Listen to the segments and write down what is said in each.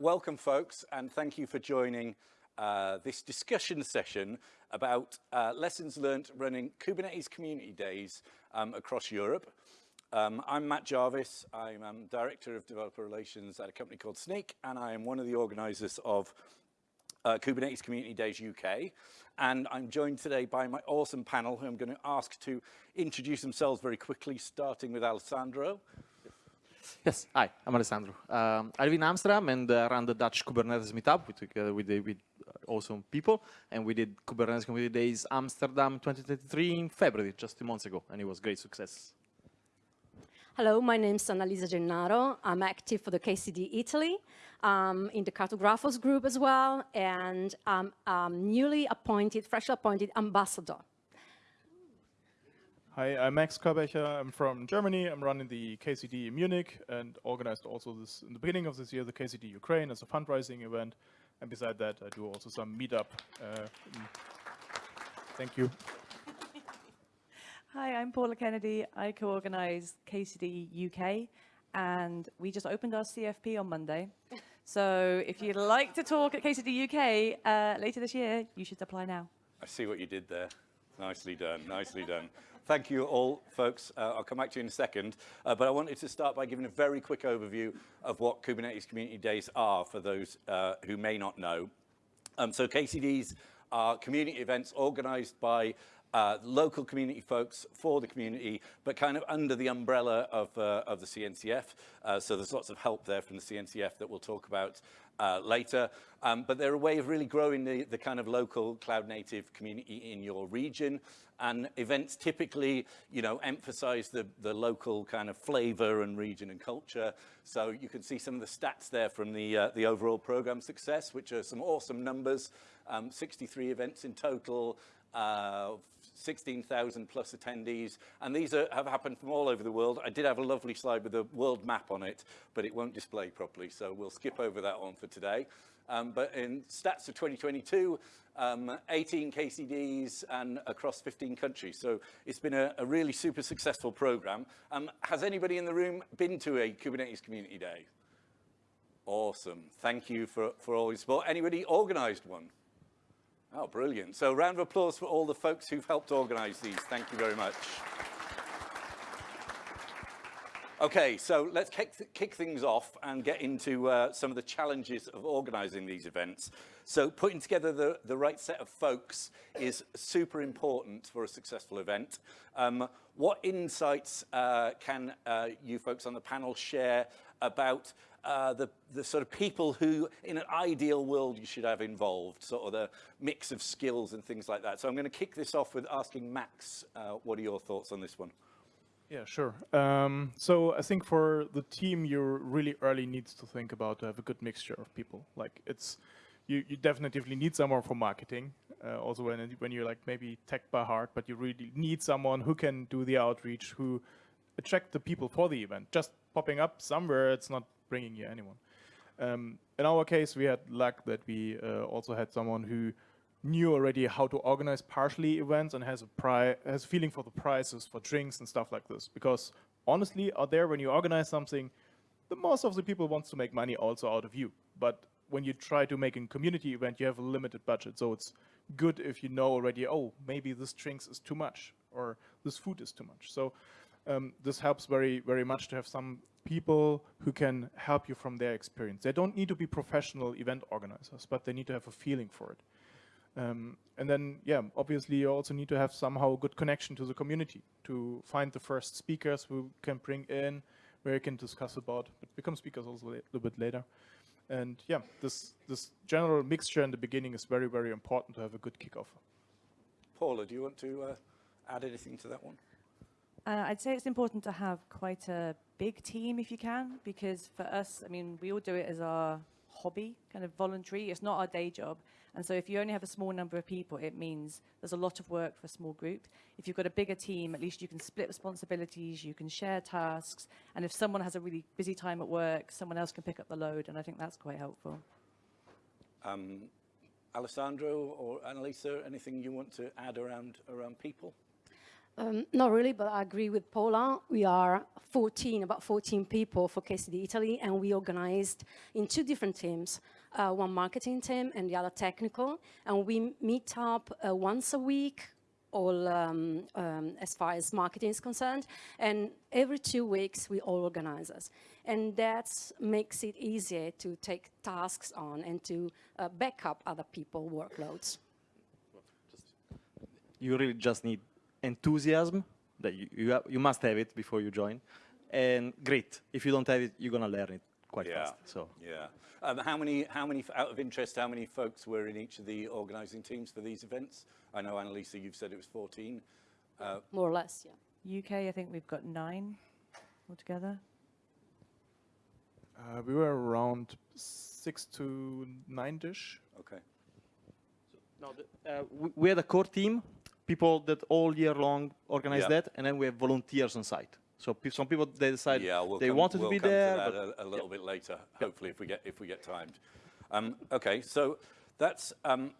welcome folks and thank you for joining uh, this discussion session about uh, lessons learned running Kubernetes community days um, across Europe. Um, I'm Matt Jarvis, I'm um, Director of Developer Relations at a company called Snyk and I am one of the organisers of uh, Kubernetes Community Days UK. And I'm joined today by my awesome panel who I'm going to ask to introduce themselves very quickly, starting with Alessandro. Yes, hi, I'm Alessandro. Um, I live in Amsterdam and uh, run the Dutch Kubernetes meetup with, uh, with, with awesome people. And we did Kubernetes Community Days Amsterdam 2023 in February, just two months ago, and it was great success. Hello, my name is Annalisa Gennaro. I'm active for the KCD Italy um, in the Cartografos group as well, and I'm um, newly appointed, freshly appointed ambassador Hi, I'm Max Körbächer. I'm from Germany. I'm running the KCD in Munich and organized also this in the beginning of this year the KCD Ukraine as a fundraising event. And beside that, I do also some meetup. Uh, thank you. Hi, I'm Paula Kennedy. I co-organize KCD UK and we just opened our CFP on Monday. So if you'd like to talk at KCD UK uh, later this year, you should apply now. I see what you did there. Nicely done, nicely done. Thank you all, folks. Uh, I'll come back to you in a second. Uh, but I wanted to start by giving a very quick overview of what Kubernetes Community Days are for those uh, who may not know. Um, so KCDs are community events organized by uh, local community folks for the community, but kind of under the umbrella of, uh, of the CNCF. Uh, so there's lots of help there from the CNCF that we'll talk about uh, later. Um, but they're a way of really growing the, the kind of local cloud native community in your region. And events typically, you know, emphasize the, the local kind of flavor and region and culture. So you can see some of the stats there from the, uh, the overall program success, which are some awesome numbers. Um, 63 events in total, uh, 16,000 plus attendees, and these are, have happened from all over the world. I did have a lovely slide with a world map on it, but it won't display properly, so we'll skip over that one for today. Um, but in stats of 2022, um, 18 KCDs and across 15 countries. So it's been a, a really super successful program. Um, has anybody in the room been to a Kubernetes Community Day? Awesome. Thank you for, for all your support. Anybody organized one? Oh, brilliant. So round of applause for all the folks who've helped organize these. Thank you very much. Okay, so let's kick, kick things off and get into uh, some of the challenges of organizing these events. So putting together the, the right set of folks is super important for a successful event. Um, what insights uh, can uh, you folks on the panel share about uh, the, the sort of people who, in an ideal world, you should have involved, sort of the mix of skills and things like that. So I'm going to kick this off with asking Max, uh, what are your thoughts on this one? Yeah, sure. Um, so I think for the team, you really early needs to think about to have a good mixture of people. Like it's, you, you definitely need someone for marketing. Uh, also when, when you're like maybe tech by heart, but you really need someone who can do the outreach, who attract the people for the event. Just popping up somewhere, it's not bringing you anyone. Um, in our case, we had luck that we uh, also had someone who knew already how to organize partially events and has a has feeling for the prices for drinks and stuff like this. Because honestly, out there, when you organize something, the most of the people wants to make money also out of you. But when you try to make a community event, you have a limited budget. So it's good if you know already, oh, maybe this drinks is too much or this food is too much. So um, this helps very, very much to have some people who can help you from their experience. They don't need to be professional event organizers, but they need to have a feeling for it. Um, and then, yeah, obviously you also need to have somehow a good connection to the community to find the first speakers who can bring in, where you can discuss about, but become speakers also a little bit later. And yeah, this, this general mixture in the beginning is very, very important to have a good kickoff. Paula, do you want to uh, add anything to that one? Uh, I'd say it's important to have quite a big team if you can, because for us, I mean, we all do it as our hobby, kind of voluntary. It's not our day job. And so if you only have a small number of people, it means there's a lot of work for a small group. If you've got a bigger team, at least you can split responsibilities, you can share tasks. And if someone has a really busy time at work, someone else can pick up the load. And I think that's quite helpful. Um, Alessandro or Annalisa, anything you want to add around, around people? Um, not really, but I agree with Paula. We are 14, about 14 people for KCD Italy, and we organized in two different teams, uh, one marketing team and the other technical, and we meet up uh, once a week, all um, um, as far as marketing is concerned, and every two weeks we all organize us. And that makes it easier to take tasks on and to uh, back up other people's workloads. you really just need enthusiasm that you you, have, you must have it before you join and grit if you don't have it you're gonna learn it quite Yeah. fast so Yeah. Um, how many, how many, out of interest, how many folks were in each of the organising teams for these events? I know, Annalisa, you've said it was 14. More or less, yeah. UK, I think we've got nine altogether. Uh, we were around six to nine-ish. Okay. no, the, uh, we, we had a core team people that all year long organize Yeah. that and then we have volunteers on site so pe- some people they decide Yeah, we'll they come, wanted we'll to be come there to but that a, a little bit later, hopefully, if we get if we get timed. Um, okay, so that's um,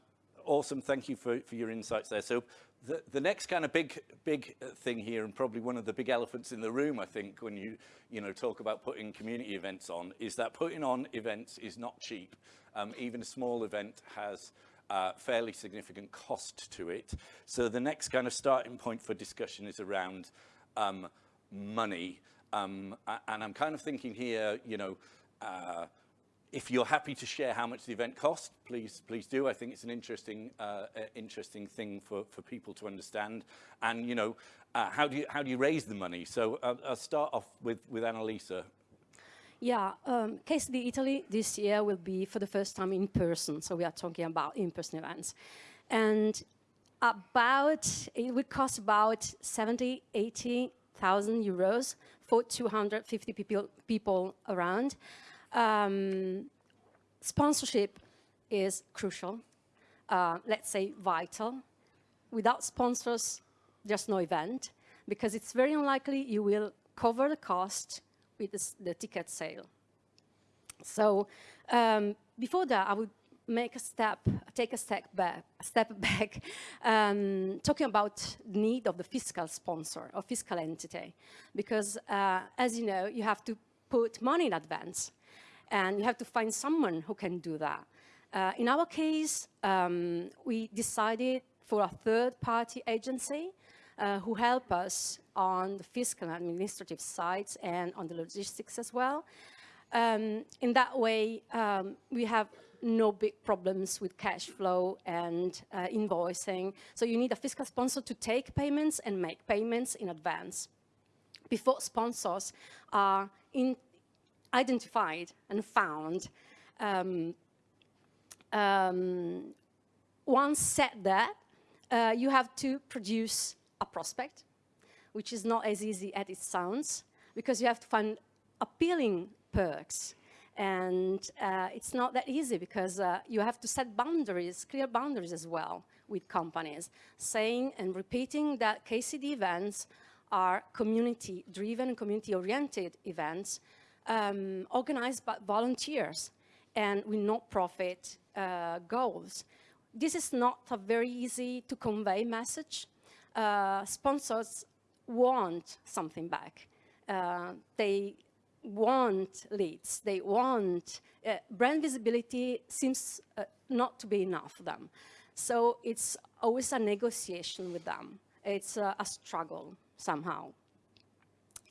awesome. Thank you for, for your insights there. So the the next kind of big big thing here, and probably one of the big elephants in the room, I think, when you you know talk about putting community events on, is that putting on events is not cheap. Um, even a small event has uh, fairly significant cost to it. So the next kind of starting point for discussion is around um, money. Um, and I'm kind of thinking here, you know, uh, if you're happy to share how much the event cost, please, please do. I think it's an interesting, uh, interesting thing for, for people to understand. And, you know, uh, how, do you, how do you raise the money? So uh, I'll start off with, with Annalisa. Yeah, um, KCD Italy this year will be for the first time in person. So we are talking about in-person events. And about, it would cost about 70, 80,000 euros for 250 people, people around. Um, sponsorship is crucial, uh, let's say vital. Without sponsors, there's no event because it's very unlikely you will cover the cost with the, the ticket sale. So um, before that, I would make a step, take a step back, a step back, um, talking about the need of the fiscal sponsor or fiscal entity, because uh, as you know, you have to put money in advance, and you have to find someone who can do that. Uh, in our case, um, we decided for a third-party agency uh, who help us on the fiscal and administrative sides and on the logistics as well. Um, in that way, um, we have no big problems with cash flow and uh, invoicing. So you need a fiscal sponsor to take payments and make payments in advance. Before sponsors are identified and found, um, um, once said that, uh, you have to produce a prospect, which is not as easy as it sounds, because you have to find appealing perks. And uh, it's not that easy because uh, you have to set boundaries, clear boundaries as well with companies, saying and repeating that KCD events are community-driven community-oriented events um, organized by volunteers and with no-profit uh, goals. This is not a very easy to convey message. Uh, sponsors want something back. Uh, they want leads. They want uh, brand visibility seems uh, not to be enough for them. So it's always a negotiation with them. It's uh, a struggle somehow.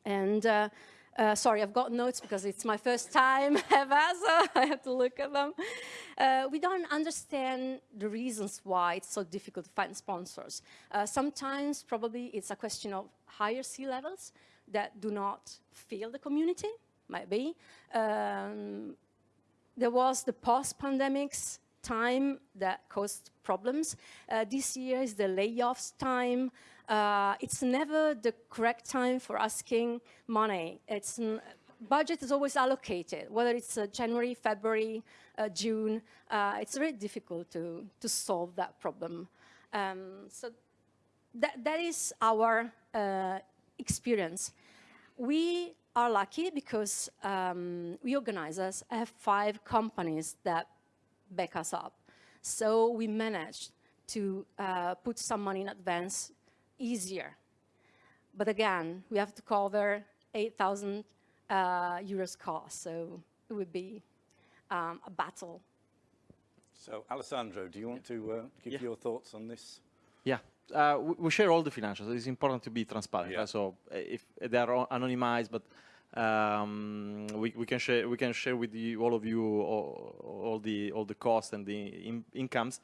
And uh, sorry, I've got notes because it's my first time ever, so I have to look at them. Uh, we don't understand the reasons why it's so difficult to find sponsors. Uh, sometimes probably it's a question of higher C-levels that do not feel the community, maybe. Um, there was the post-pandemics time that caused problems. Uh, this year is the layoffs time. Uh, it's never the correct time for asking money. It's budget is always allocated, whether it's uh, January, February, uh, June. Uh, it's very difficult to, to solve that problem. Um, so that, that is our uh, experience. We are lucky because um, we organizers have five companies that back us up. So we managed to uh, put some money in advance easier. But again, we have to cover 8,000 uh, euros cost, so it would be um, a battle. So, Alessandro, do you want to uh, give Yeah. your thoughts on this? Yeah, uh, we, we share all the financials. It's important to be transparent. Yeah. right? So if they are anonymized, but um, we, we can share we can share with you all of you all, all the all the costs and the in, incomes.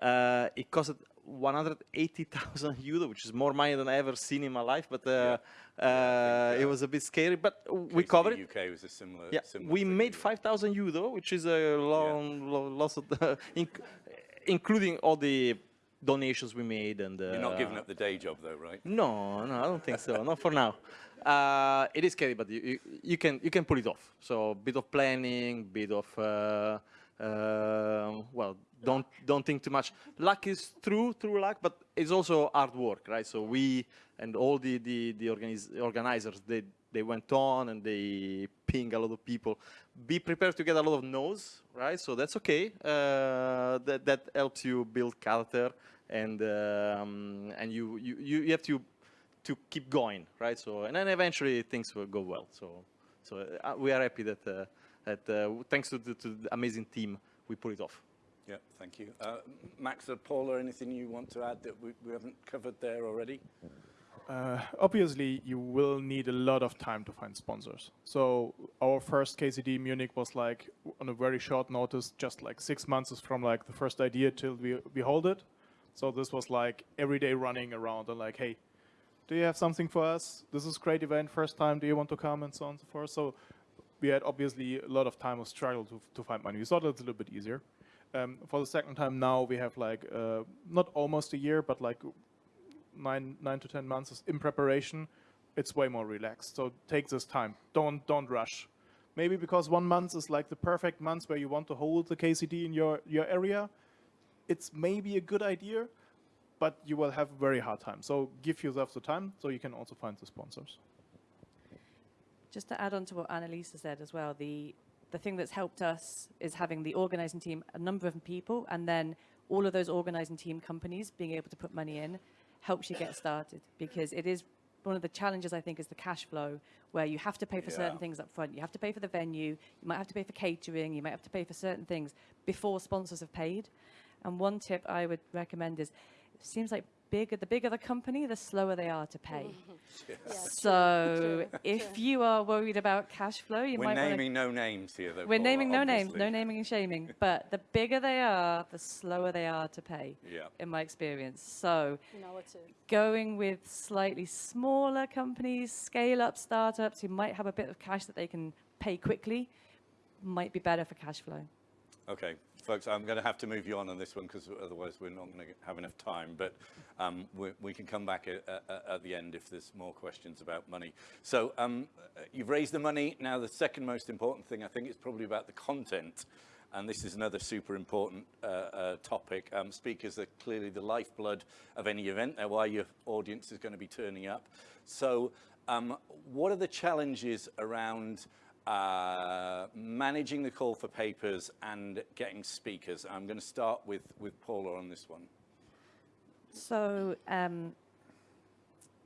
Uh, it costed 180,000 euro, which is more money than I ever seen in my life. But uh, uh, think, it uh, was a bit scary. But we covered it. UK was a similar. Yeah, similar we made 5,000 euro, which is a long, lo- loss of the, inc- including all the donations we made and. Uh, You're not giving up the day job, though, right? No, no, I don't think so. not for now. Uh, it is scary, but you, you, you can you can pull it off. So bit of planning, bit of uh, well, don't don't think too much. Luck is true, true luck, but it's also hard work, right? So we and all the the, the organiz- organizers they they went on and they ping a lot of people. Be prepared to get a lot of no's, right? So that's okay. Uh, that that helps you build character and um, and you, you you you have to to keep going, right? So and then eventually things will go well. So so uh, we are happy that uh, that uh, thanks to the, to the amazing team we pull it off. Yeah, thank you. Uh, Max or Paula, anything you want to add that we, we haven't covered there already? Uh, obviously, you will need a lot of time to find sponsors. So our first KCD Munich was like on a very short notice, just like six months is from like the first idea till we, we hold it. So this was like every day running around and like, hey, do you have something for us? This is great event, first time. Do you want to come and so on and so forth. So we had obviously a lot of time of struggle to, to find money. We thought it's a little bit easier. Um, for the second time now, we have like uh, not almost a year, but like nine nine to ten months in preparation. It's way more relaxed. So take this time. Don't don't rush. Maybe because one month is like the perfect month where you want to hold the KCD in your your area. It's maybe a good idea, but you will have a very hard time. So give yourself the time so you can also find the sponsors. Just to add on to what Annalisa said as well, the the thing that's helped us is having the organizing team, a number of people, and then all of those organizing team companies being able to put money in helps you get started because it is one of the challenges I think is the cash flow where you have to pay for certain things up front. You have to pay for the venue, you might have to pay for catering, you might have to pay for certain things before sponsors have paid. And one tip I would recommend is it seems like bigger the bigger the company, the slower they are to pay. Mm-hmm. Yeah, So true, if true. you are worried about cash flow, you We're might want to naming no names here, though. we're Paula, naming no names, no naming and shaming. But the bigger they are, the slower they are to pay, Yeah. in my experience. So You know what to. going with slightly smaller companies, scale up startups who might have a bit of cash that they can pay quickly, might be better for cash flow. Okay, folks, I'm going to have to move you on on this one because otherwise we're not going to have enough time. But um, we, we can come back at, at, at the end if there's more questions about money. So um, you've raised the money. Now the second most important thing, I think, is probably about the content. And this is another super important uh, uh, topic. Um, speakers are clearly the lifeblood of any event. They're why your audience is going to be turning up. So um, what are the challenges around uh, managing the call for papers and getting speakers. I'm going to start with, with Paula on this one. So, um,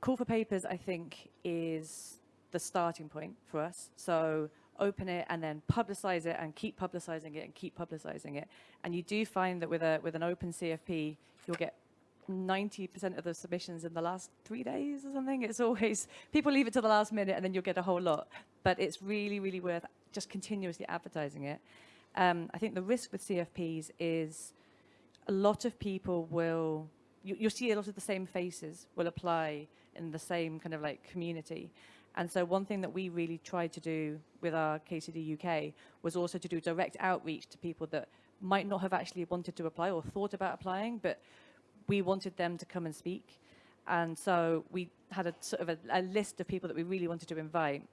call for papers, I think, is the starting point for us. So, open it and then publicize it and keep publicizing it and keep publicizing it. And you do find that with a with an open CFP, you'll get 90% of the submissions in the last three days or something. It's always people leave it to the last minute and then you'll get a whole lot. But it's really, really worth just continuously advertising it. Um, I think the risk with CFPs is a lot of people will you, you'll see a lot of the same faces will apply in the same kind of like community and so one thing that we really tried to do with our KCD UK was also to do direct outreach to people that might not have actually wanted to apply or thought about applying but we wanted them to come and speak and so we had a sort of a, a list of people that we really wanted to invite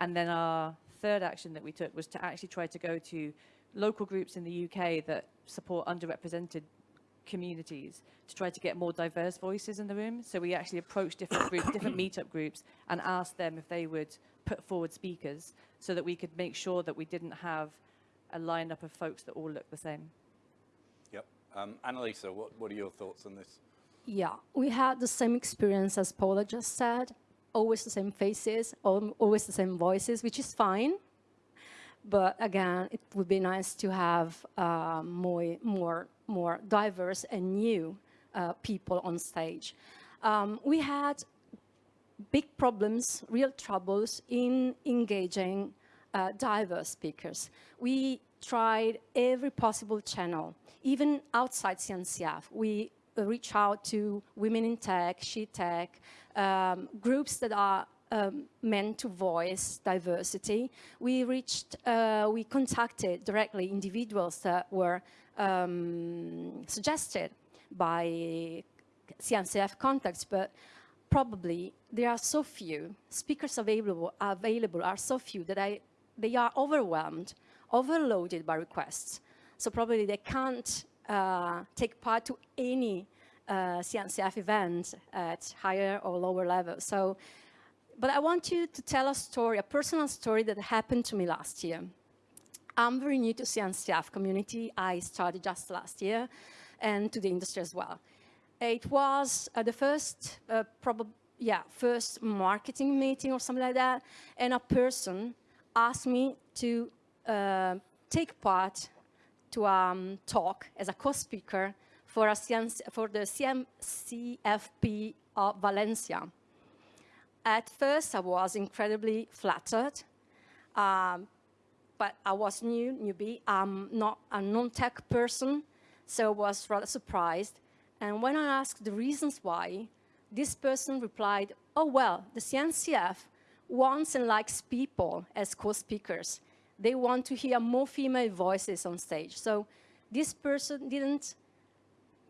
and then our third action that we took was to actually try to go to local groups in the UK that support underrepresented communities to try to get more diverse voices in the room. So we actually approached different groups, different meetup groups, and asked them if they would put forward speakers so that we could make sure that we didn't have a lineup of folks that all look the same. Um, Annalisa, what, what are your thoughts on this? Yeah, we had the same experience as Paula just said. always the same faces, always the same voices, which is fine. But again, it would be nice to have uh, more, more, more diverse and new uh, people on stage. Um, we had big problems, real troubles in engaging uh, diverse speakers. We tried every possible channel, even outside CNCF. We uh, reach out to women in tech, she tech, um, groups that are um, meant to voice diversity. We reached, uh, we contacted directly individuals that were um, suggested by CNCF contacts, but probably there are so few speakers available available are so few that I they are overwhelmed, overloaded by requests. So probably they can't uh, take part to any uh, CNCF event at higher or lower level. So, but I want you to tell a story, a personal story that happened to me last year. I'm very new to CNCF community. I started just last year and to the industry as well. It was uh, the first, uh, probably, yeah, first marketing meeting or something like that. And a person asked me to uh, take part to a um, talk as a co-speaker for, for the CM, CFP of Valencia. At first, I was incredibly flattered, um, but I was new, newbie. I'm not a non-tech person, so I was rather surprised. And when I asked the reasons why, this person replied, oh, well, the CNCF wants and likes people as co-speakers. They want to hear more female voices on stage. So this person didn't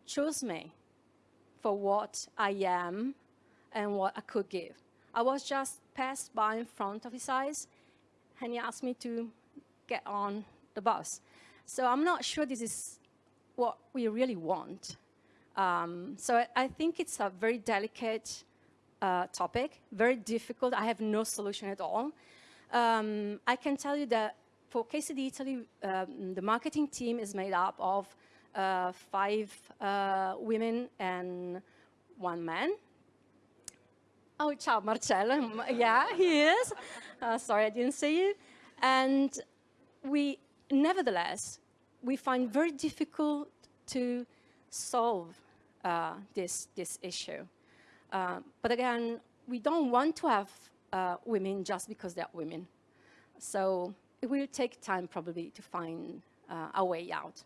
choose me for what I am and what I could give. I was just passed by in front of his eyes, and he asked me to get on the bus. So I'm not sure this is what we really want. Um, so I, think it's a very delicate uh, topic, very difficult. I have no solution at all. Um, I can tell you that for KCD Italy, um, the marketing team is made up of uh, five uh, women and one man. Oh, ciao, Marcello. yeah, he is. Uh, sorry, I didn't see you. And we, nevertheless, we find very difficult to solve uh, this, this issue. Uh, but again, we don't want to have uh, women just because they're women. So it will take time probably to find uh, a way out.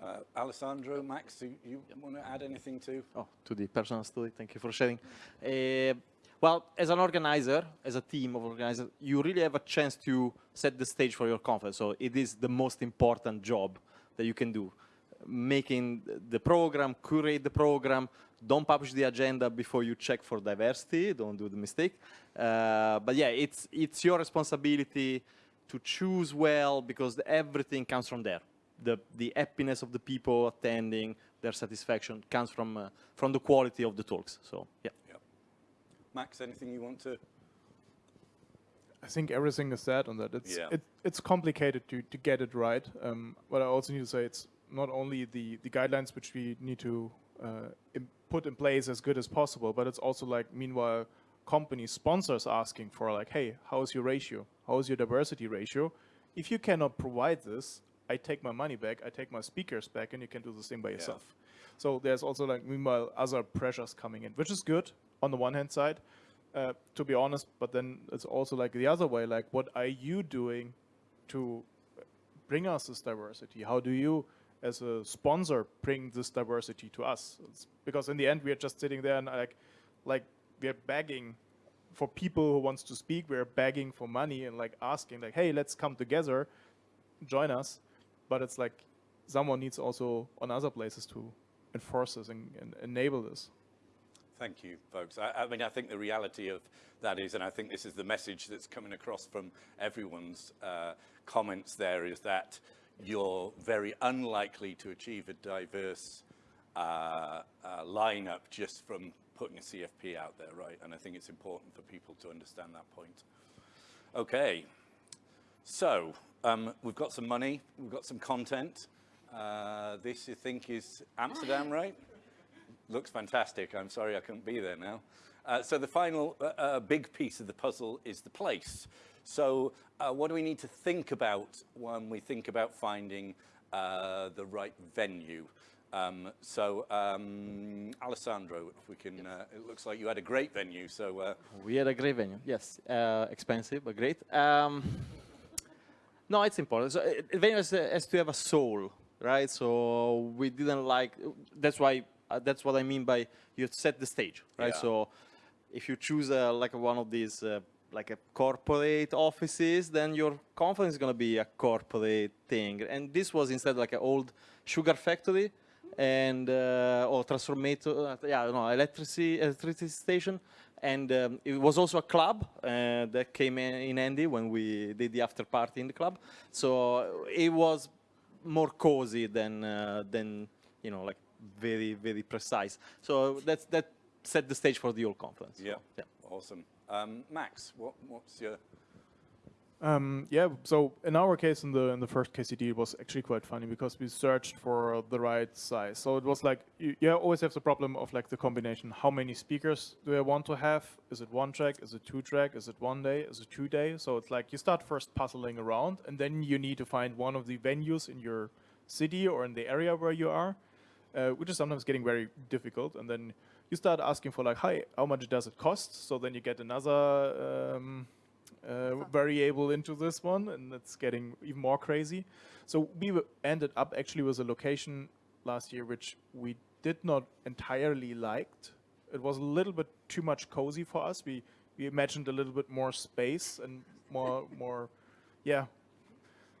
Uh, Alessandro, Max, do you want to add anything to? Oh, to the personal story. Thank you for sharing. Uh, well, as an organizer, as a team of organizers, you really have a chance to set the stage for your conference. So it is the most important job that you can do. Making the program, curate the program, don't publish the agenda before you check for diversity, don't do the mistake. Uh, but yeah, it's, it's your responsibility to choose well because everything comes from there the, the happiness of the people attending, their satisfaction comes from, uh, from the quality of the talks. So, yeah. Yep. Max, anything you want to? I think everything is said on that. It's Yeah. it, it's complicated to, to get it right. Um, but I also need to say it's not only the, the guidelines which we need to uh, put in place as good as possible, but it's also like meanwhile company sponsors asking for like, hey, how is your ratio? How is your diversity ratio? If you cannot provide this, I take my money back, I take my speakers back, and you can do the same by yourself. So there's also like meanwhile other pressures coming in, which is good on the one hand side, uh, to be honest. But then it's also like the other way, like what are you doing to bring us this diversity? How do you, as a sponsor, bring this diversity to us? It's because in the end, we are just sitting there and like, like we are begging for people who wants to speak. We're begging for money and like asking like, hey, let's come together, join us. But it's like someone needs also on other places to enforce this and, and enable this. Thank you, folks. I, I mean, I think the reality of that is, and I think this is the message that's coming across from everyone's uh, comments there, is that you're very unlikely to achieve a diverse uh, uh, lineup just from putting a CFP out there, right? And I think it's important for people to understand that point. Okay, so um, we've got some money, we've got some content. Uh, this, I think, is Amsterdam, right? Looks fantastic. I'm sorry I couldn't be there now. Uh, so the final uh, uh, big piece of the puzzle is the place. So uh, what do we need to think about when we think about finding uh, the right venue? Um, so um, Alessandro, if we can, uh, it looks like you had a great venue. So uh, We had a great venue. Yes, uh, expensive but great. Um, no, it's important. So uh, a venue has, uh, has to have a soul, right? So we didn't like. That's why. Uh, that's what I mean by you set the stage, right? Yeah. So if you choose uh, like one of these. Uh, like a corporate offices, then your conference is going to be a corporate thing. And this was instead like an old sugar factory and uh, or transformator, uh, yeah, no, electricity, electricity station. And um, it was also a club uh, that came in, in handy when we did the after party in the club. So it was more cozy than uh, than you know like very very precise. So that's that set the stage for the whole conference. yeah, yeah. awesome. Um, Max, what, what's your Um, yeah, so in our case, in the in the first KCD, it was actually quite funny because we searched for the right size. So it was like you, you always have the problem of like the combination. How many speakers do I want to have? Is it one track? Is it two track? Is it one day? Is it two day? So it's like you start first puzzling around, and then you need to find one of the venues in your city or in the area where you are, uh, which is sometimes getting very difficult. And then you start asking for like, hi, how much does it cost? So then you get another. Um, uh, variable into this one, and it's getting even more crazy. So we ended up actually with a location last year which we did not entirely liked. It was a little bit too much cozy for us. We we imagined a little bit more space and more more, yeah,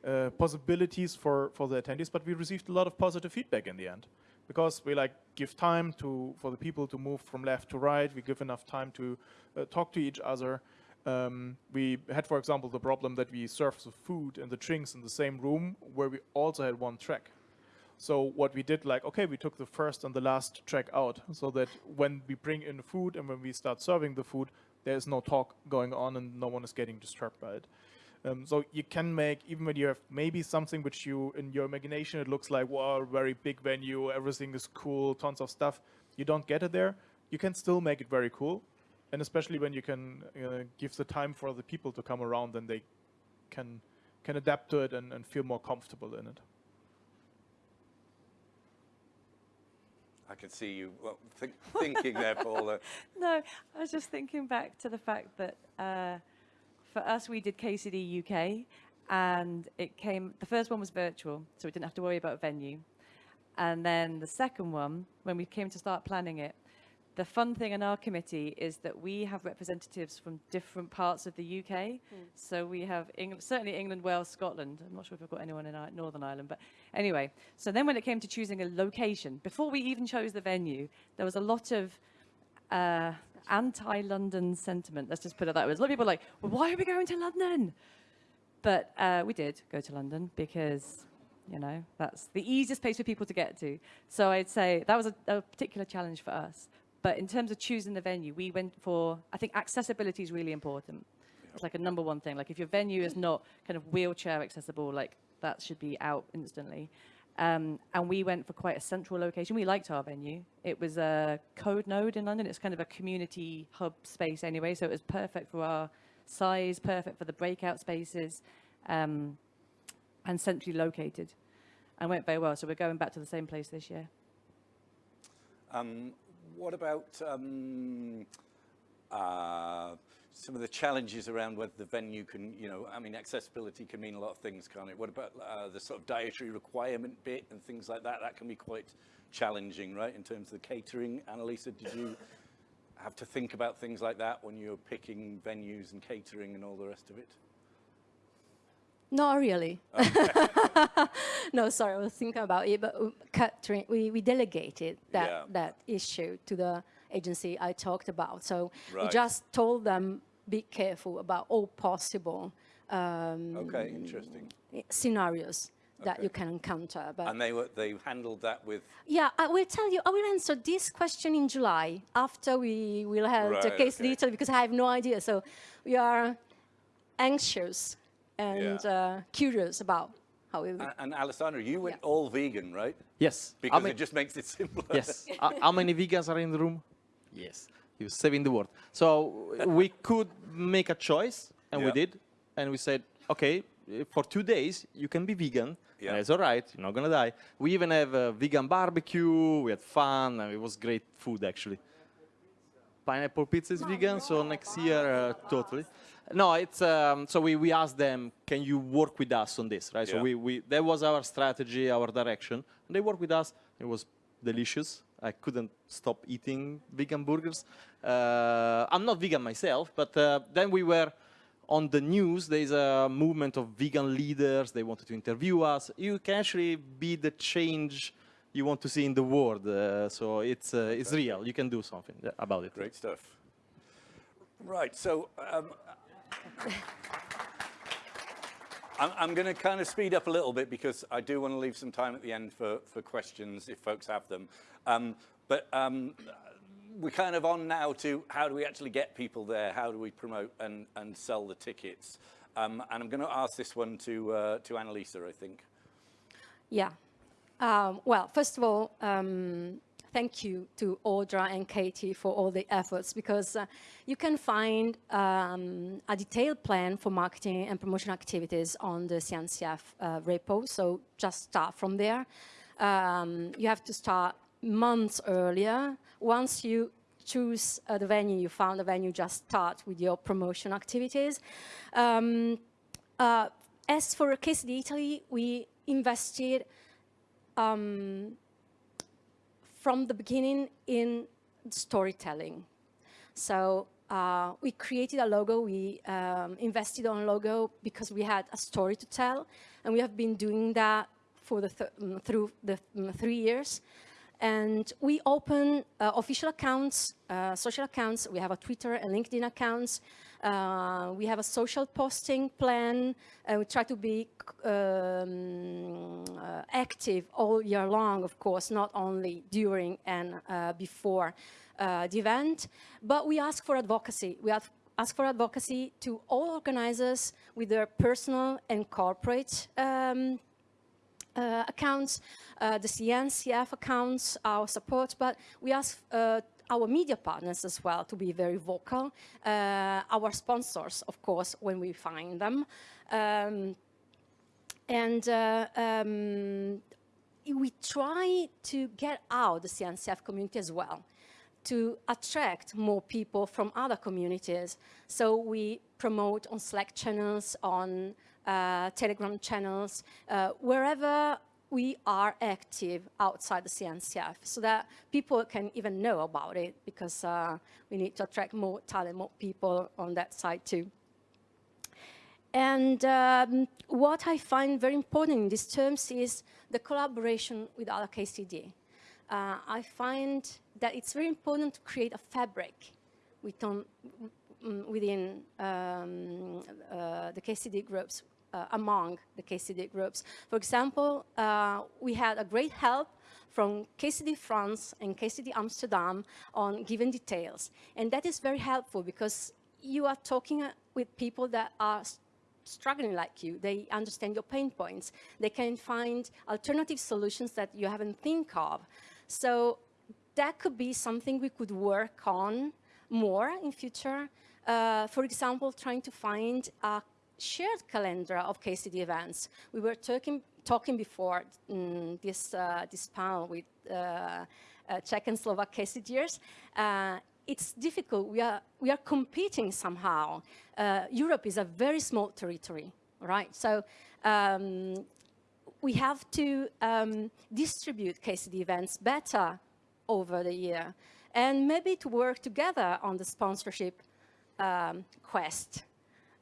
uh, possibilities for for the attendees. But we received a lot of positive feedback in the end because we like give time to for the people to move from left to right. We give enough time to uh, talk to each other. Um, we had, for example, the problem that we served the food and the drinks in the same room where we also had one track. So what we did, like, okay, we took the first and the last track out so that when we bring in food and when we start serving the food, there is no talk going on and no one is getting disturbed by it. Um, so you can make, even when you have maybe something which you, in your imagination, it looks like, wow, very big venue, everything is cool, tons of stuff. You don't get it there. You can still make it very cool. And especially when you can uh, give the time for the people to come around, then they can can adapt to it and, and feel more comfortable in it. I can see you well, think, thinking there, Paula. No, I was just thinking back to the fact that uh, for us, we did KCD UK, and it came. The first one was virtual, so we didn't have to worry about a venue. And then the second one, when we came to start planning it, the fun thing in our committee is that we have representatives from different parts of the UK. So we have England, certainly England, Wales, Scotland. I'm not sure if we've got anyone in Northern Ireland, but anyway. So then when it came to choosing a location, before we even chose the venue, there was a lot of uh, anti-London sentiment. Let's just put it that way. A lot of people like, well, why are we going to London? But uh, we did go to London because, you know, that's the easiest place for people to get to. So I'd say that was a, a particular challenge for us. But in terms of choosing the venue, we went for, I think accessibility is really important. It's like a number one thing. Like if your venue is not kind of wheelchair accessible, like that should be out instantly. Um, and we went for quite a central location. We liked our venue. It was a CodeNode in London. It's kind of a community hub space anyway, so it was perfect for our size, perfect for the breakout spaces, um, and centrally located. And went very well. So we're going back to the same place this year. Um, what about um, uh, some of the challenges around whether the venue can, you know, I mean, accessibility can mean a lot of things, can't it? What about uh, the sort of dietary requirement bit and things like that? That can be quite challenging, right, in terms of the catering. Annalisa, did you have to think about things like that when you're picking venues and catering and all the rest of it? Not really. no, sorry, I was thinking about it, but uh, catering, we, we delegated that, Yeah. that issue to the agency I talked about. So we just told them, be careful about all possible um, Okay, interesting. scenarios that Okay. you can encounter. But And they were they handled that with yeah, I will tell you, I will answer this question in July after we will have the case okay. detail because I have no idea. So we are anxious and Yeah. uh, curious about how it will and, and Alessandro, you went Yeah. all vegan, right? Yes. How Because ma- it just makes it simpler. yes. Uh, how many vegans are in the room? Yes. He was saving the world. So we could make a choice, and we did. And we said, okay, for two days you can be vegan. Yeah. And it's all right. You're not gonna die. We even have a vegan barbecue. We had fun. And it was great food actually. Pineapple pizza is vegan, so next year uh, totally. No, it's um, so we, we asked them, can you work with us on this, right? Yeah. So we, we that was our strategy, our direction. And they worked with us. It was delicious. I couldn't stop eating vegan burgers. Uh, I'm not vegan myself, but uh, then we were on the news. There's a movement of vegan leaders. They wanted to interview us. You can actually be the change you want to see in the world. Uh, so it's uh, it's real. You can do something about it. Great stuff. Right, so um, I'm, I'm going to kind of speed up a little bit because I do want to leave some time at the end for, for questions if folks have them. Um, but um, we're kind of on now to how do we actually get people there? How do we promote and, and sell the tickets? Um, and I'm going to ask this one to, uh, to Annalisa, I think. Yeah. Um, well, first of all, um, thank you to Audra and Katie for all the efforts because uh, you can find um, a detailed plan for marketing and promotion activities on the CNCF uh, repo. So just start from there. Um, you have to start months earlier. Once you choose uh, the venue, you found the venue, just start with your promotion activities. Um, uh, as for KCD Italy, we invested um, from the beginning in storytelling. So uh, we created a logo, we um, invested on logo because we had a story to tell, and we have been doing that for the th mm, through the mm, three years. And we open uh, official accounts, uh, social accounts. We have a Twitter and LinkedIn accounts. Uh, we have a social posting plan. And we try to be um, uh, active all year long, of course, not only during and uh, before uh, the event. But we ask for advocacy. We ask for advocacy to all organizers with their personal and corporate um, uh, accounts, uh, the CNCF accounts, our support, but we ask uh, our media partners as well to be very vocal, uh, our sponsors, of course, when we find them. Um, and uh, um, we try to get out the CNCF community as well to attract more people from other communities. So we promote on Slack channels, on Telegram channels, uh, wherever we are active outside the CNCF so that people can even know about it because uh, we need to attract more talent, more people on that side too. And um, what I find very important in these terms is the collaboration with other KCD. Uh, I find that it's very important to create a fabric within, within um, uh, the KCD groups, uh, among the KCD groups. For example, uh, we had a great help from KCD France and KCD Amsterdam on given details. And that is very helpful because you are talking uh, with people that are struggling like you. They understand your pain points. They can find alternative solutions that you haven't think of. So that could be something we could work on more in future. Uh, for example, trying to find a shared calendar of KCD events. We were talking, talking before mm, this, uh, this panel with uh, uh, Czech and Slovak KCDers. Uh, it's difficult. We are, we are competing somehow. Uh, Europe is a very small territory, right? So um, we have to um, distribute KCD events better over the year and maybe to work together on the sponsorship um, quest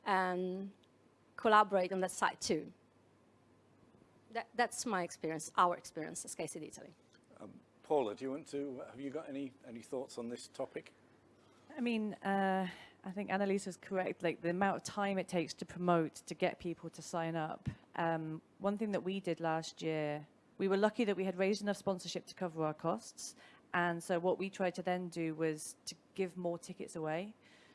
and collaborate on that side too. That, that's my experience, our experience as KCD Italy. Paula, do you want to, have you got any, any thoughts on this topic? I mean, uh, I think Annalisa's correct. Like the amount of time it takes to promote, to get people to sign up. Um, one thing that we did last year, we were lucky that we had raised enough sponsorship to cover our costs. And so what we tried to then do was to give more tickets away.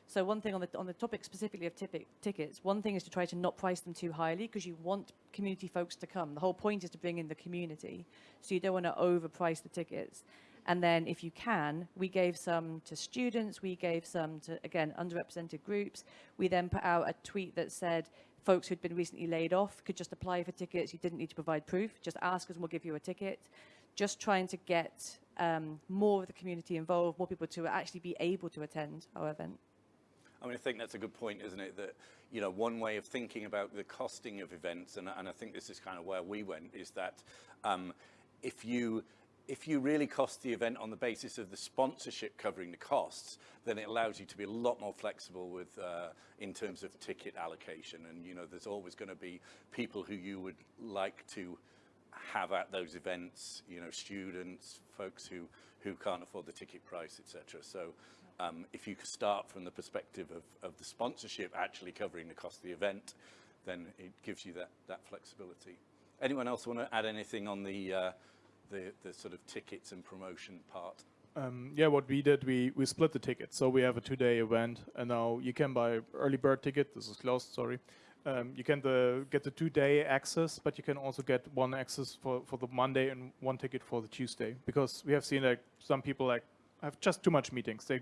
So one thing on the, on the topic specifically of tickets, one thing is to try to not price them too highly because you want community folks to come. The whole point is to bring in the community. So you don't want to overprice the tickets. And then if you can, we gave some to students, we gave some to, again, underrepresented groups. We then put out a tweet that said, folks who'd been recently laid off could just apply for tickets. You didn't need to provide proof. Just ask us and we'll give you a ticket. Just trying to get um, more of the community involved, more people to actually be able to attend our event. I mean, I think that's a good point, isn't it? That, you know, one way of thinking about the costing of events, and, and I think this is kind of where we went, is that um, if you if you really cost the event on the basis of the sponsorship covering the costs, then it allows you to be a lot more flexible with uh, in terms of ticket allocation. And you know, there's always going to be people who you would like to have at those events. You know, students, folks who who can't afford the ticket price, etc. So. Um, if you start from the perspective of, of the sponsorship actually covering the cost of the event, then it gives you that, that flexibility. Anyone else want to add anything on the, uh, the, the sort of tickets and promotion part? Um, yeah, what we did, we, we split the tickets. So we have a two-day event, and now you can buy early bird ticket. This is closed, sorry. Um, you can the, get the two-day access, but you can also get one access for, for the Monday and one ticket for the Tuesday. Because we have seen like some people like have just too much meetings. They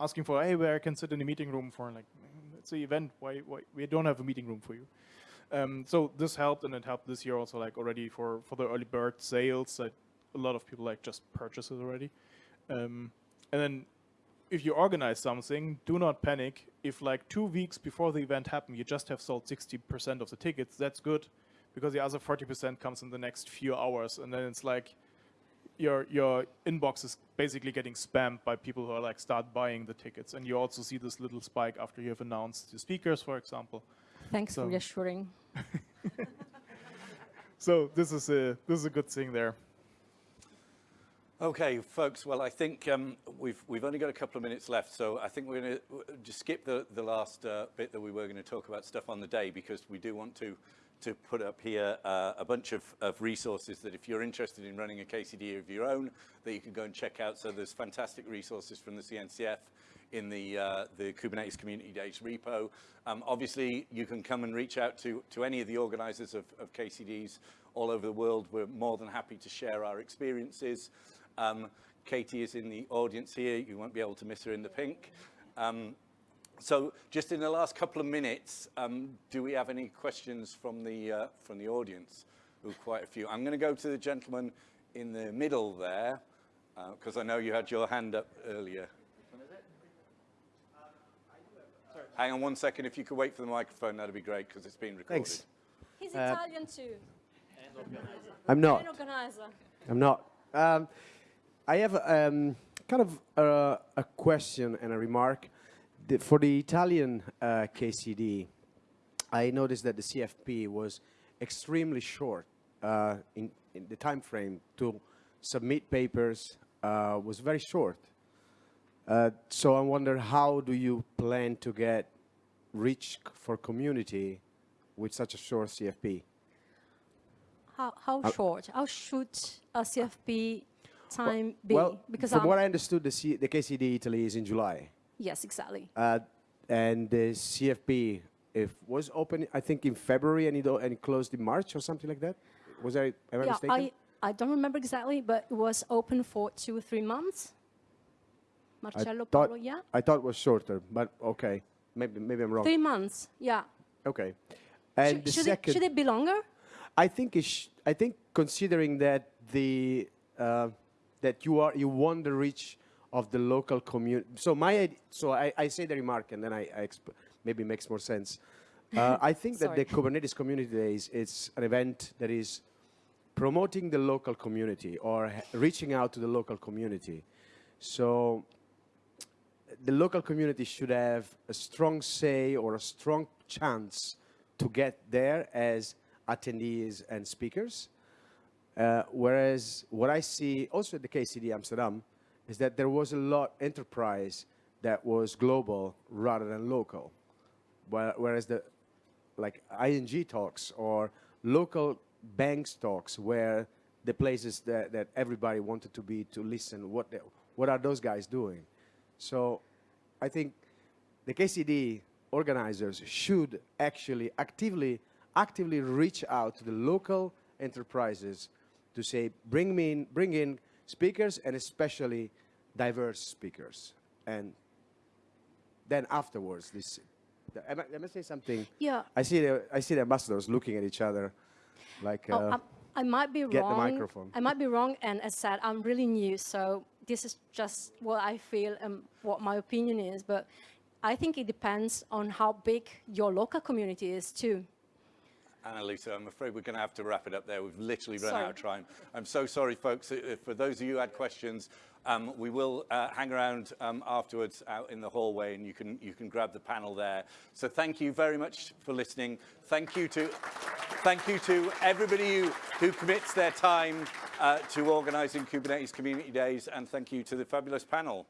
asking for, hey, where I can sit in the meeting room for like, it's an event. Why, why we don't have a meeting room for you? Um, so this helped, and it helped this year also like already for for the early bird sales. That a lot of people like just purchase it already. Um, and then if you organize something, do not panic. If like two weeks before the event happened, you just have sold 60% of the tickets, that's good because the other 40% comes in the next few hours. And then it's like your, your inbox is basically getting spammed by people who are like start buying the tickets. And you also see this little spike after you have announced the speakers, for example. Thanks So- for reassuring. So this is a, this is a good thing there. Okay, folks. Well, I think um, we've we've only got a couple of minutes left, so I think we're going to just skip the the last uh, bit that we were going to talk about stuff on the day because we do want to to put up here uh, a bunch of, of resources that if you're interested in running a KCD of your own, that you can go and check out. So there's fantastic resources from the CNCF in the uh, the Kubernetes Community Days repo. Um, obviously, you can come and reach out to to any of the organisers of, of KCDs all over the world. We're more than happy to share our experiences. Um, Katie is in the audience here. You won't be able to miss her in the pink. Um, so just in the last couple of minutes, um, do we have any questions from the, uh, from the audience? Ooh, quite a few. I'm going to go to the gentleman in the middle there, because I know you had your hand up earlier. Hang on one second. If you could wait for the microphone, that'd be great, because it's being recorded. Thanks. He's Uh, Italian too. I'm not. I'm not. Um, I have um, kind of uh, a question and a remark. The, for the Italian uh, KCD, I noticed that the CFP was extremely short uh, in, in the time frame to submit papers uh, was very short. Uh, so I wonder how do you plan to get reach for community with such a short CFP? How, how Uh, short? How should a CFP time be? Well, because from I'm- what I understood, the, C- the KCD Italy is in July. Yes, exactly. Uh, and the CFP if was open, I think, in February and it, and it closed in March or something like that. Was I, I yeah, mistaken? I, I don't remember exactly, but it was open for two or three months. Marcello thought- Paolo, yeah? I thought it was shorter, but okay. Maybe, maybe I'm wrong. Three months, yeah. Okay. And should, the should, second, it, should it be longer? I think it sh- I think considering that the uh, that you are you want the reach of the local community. So my so I, I say the remark and then I, I exp- maybe makes more sense. Uh, I think that the Kubernetes Community Days it's an event that is promoting the local community or reaching out to the local community. So the local community should have a strong say or a strong chance to get there as attendees and speakers. Uh, whereas what I see also at the KCD Amsterdam is that there was a lot enterprise that was global rather than local. Whereas the like ING talks or local banks talks where the places that, that everybody wanted to be to listen what the, what are those guys doing so i think the kcd organizers should actually actively actively reach out to the local enterprises to say bring me in bring in speakers and especially diverse speakers. And then afterwards, this, the, am I, am I say something? Yeah. I see the, I see the ambassadors looking at each other like, Oh, uh, um, I might be get the wrong. microphone. I might be wrong, and as said, I'm really new, so this is just what I feel and what my opinion is. But I think it depends on how big your local community is too. Annalisa, I'm afraid we're going to have to wrap it up there. We've literally run Sorry. out of time. I'm so sorry, folks. For those of you who had questions, um, we will uh, hang around um, afterwards out in the hallway, and you can you can grab the panel there. So thank you very much for listening. Thank you to thank you to everybody who, who commits their time uh, to organising Kubernetes Community Days, and thank you to the fabulous panel.